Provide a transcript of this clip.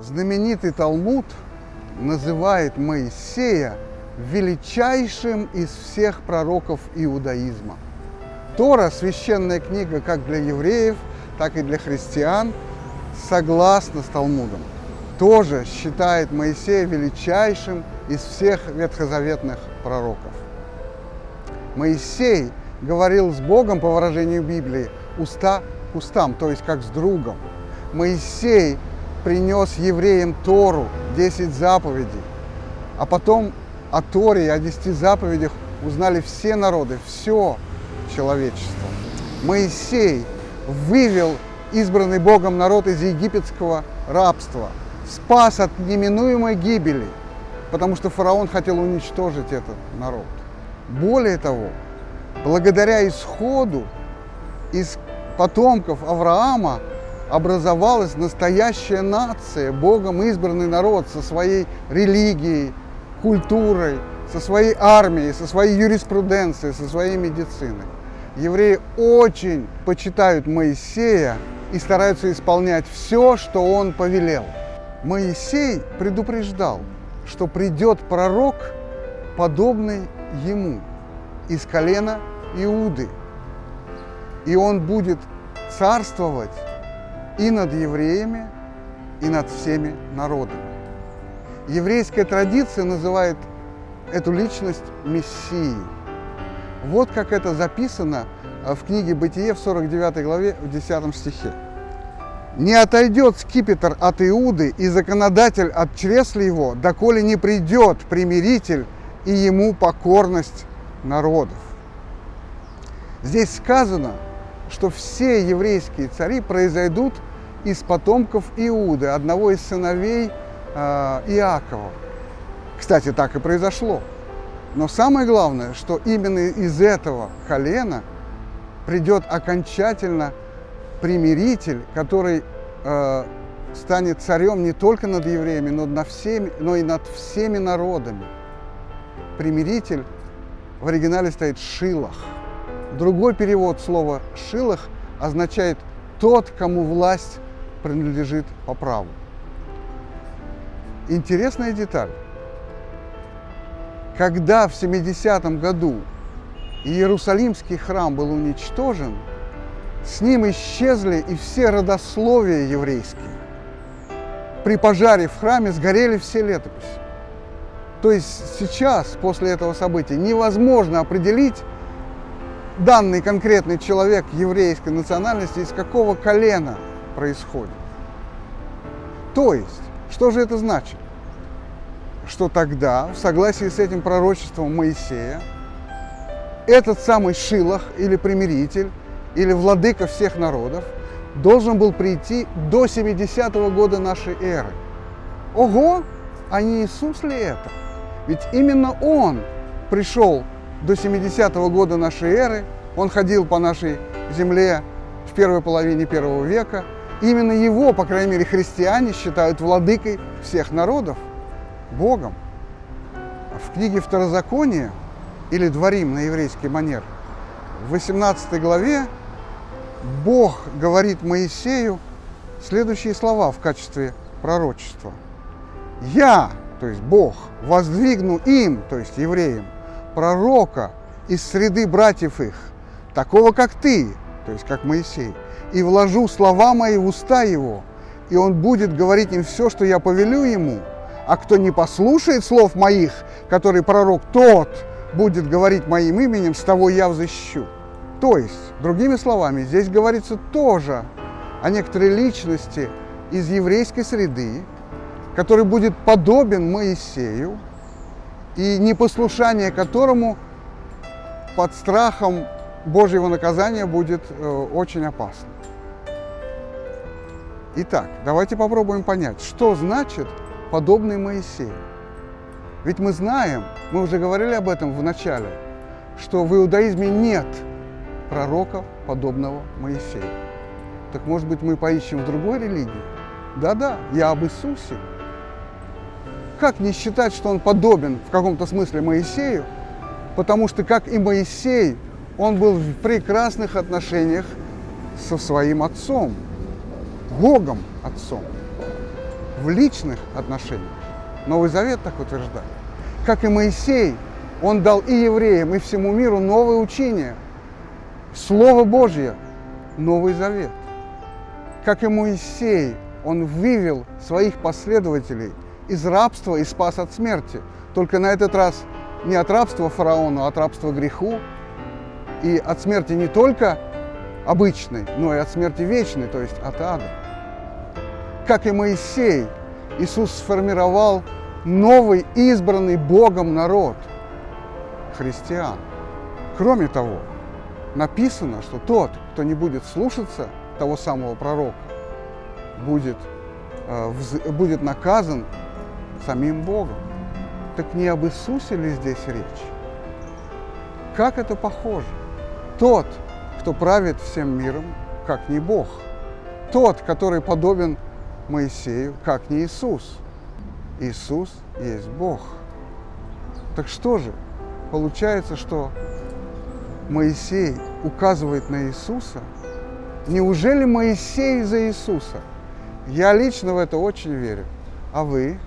Знаменитый Талмуд называет Моисея величайшим из всех пророков иудаизма. Тора – священная книга как для евреев, так и для христиан, согласно с Талмудом. Тоже считает Моисея величайшим из всех ветхозаветных пророков. Моисей говорил с Богом, по выражению Библии, уста к устам, то есть как с другом. Моисей принес евреям Тору, 10 заповедей, а потом о Торе и о 10 заповедях узнали все народы, все человечество. Моисей вывел избранный Богом народ из египетского рабства, спас от неминуемой гибели, потому что фараон хотел уничтожить этот народ. Более того, благодаря исходу из потомков Авраама образовалась настоящая нация, Богом избранный народ со своей религией, культурой, со своей армией, со своей юриспруденцией, со своей медициной. Евреи очень почитают Моисея и стараются исполнять все, что он повелел. Моисей предупреждал, что придет пророк, подобный ему, из колена Иуды. И он будет царствовать и над евреями, и над всеми народами. Еврейская традиция называет эту личность Мессией. Вот как это записано в книге «Бытие» в 49 главе в 10 стихе. «Не отойдет скипетр от Иуды и законодатель от чресла его, доколе не придет примиритель и ему покорность народов». Здесь сказано, что все еврейские цари произойдут из потомков Иуды, одного из сыновей э, Иакова. Кстати, так и произошло. Но самое главное, что именно из этого колена придет окончательно примиритель, который э, станет царем не только над евреями, но, над всеми, но и над всеми народами. Примиритель в оригинале стоит «шилах». Другой перевод слова «шилах» означает «тот, кому власть принадлежит по праву». Интересная деталь. Когда в 70 году Иерусалимский храм был уничтожен, с ним исчезли и все родословия еврейские. При пожаре в храме сгорели все летописи. То есть сейчас, после этого события, невозможно определить данный конкретный человек еврейской национальности, из какого колена происходит. То есть, что же это значит? Что тогда, в согласии с этим пророчеством Моисея, этот самый Шилах или примиритель, или владыка всех народов, должен был прийти до 70-го года нашей эры. Ого! А не Иисус ли это? Ведь именно Он пришел до 70-го года нашей эры, Он ходил по нашей земле в первой половине первого века. Именно Его, по крайней мере, христиане считают владыкой всех народов, Богом. В книге Второзакония или Дворим на еврейский манер, в 18 главе Бог говорит Моисею следующие слова в качестве пророчества. «Я, то есть Бог, воздвигну им, то есть евреям, пророка из среды братьев их, такого, как ты, то есть как Моисей, и вложу слова мои в уста его, и он будет говорить им все, что я повелю ему, а кто не послушает слов моих, который пророк, тот будет говорить моим именем, с того я взыщу. То есть, другими словами, здесь говорится тоже о некоторой личности из еврейской среды, который будет подобен Моисею, и непослушание которому под страхом Божьего наказания будет э, очень опасно. Итак, давайте попробуем понять, что значит подобный Моисею. Ведь мы знаем, мы уже говорили об этом в начале, что в иудаизме нет пророка, подобного Моисею. Так может быть мы поищем в другой религии? Да-да, я об Иисусе. Как не считать, что он подобен в каком-то смысле Моисею? Потому что, как и Моисей, он был в прекрасных отношениях со своим отцом, Богом отцом. в личных отношениях. Новый Завет так утверждает. Как и Моисей, он дал и евреям, и всему миру новое учение. Слово Божье, Новый Завет. Как и Моисей, он вывел своих последователей из рабства и спас от смерти. Только на этот раз не от рабства фараону, а от рабства греху. И от смерти не только обычной, но и от смерти вечной, то есть от ада. Как и Моисей, Иисус сформировал новый избранный Богом народ – христиан. Кроме того, написано, что тот, кто не будет слушаться того самого пророка, будет, э, будет наказан самим Богом. Так не об Иисусе ли здесь речь? Как это похоже? Тот, кто правит всем миром, как не Бог. Тот, который подобен Моисею, как не Иисус. Иисус есть Бог. Так что же? Получается, что Моисей указывает на Иисуса? Неужели Моисей за Иисуса? Я лично в это очень верю. А вы?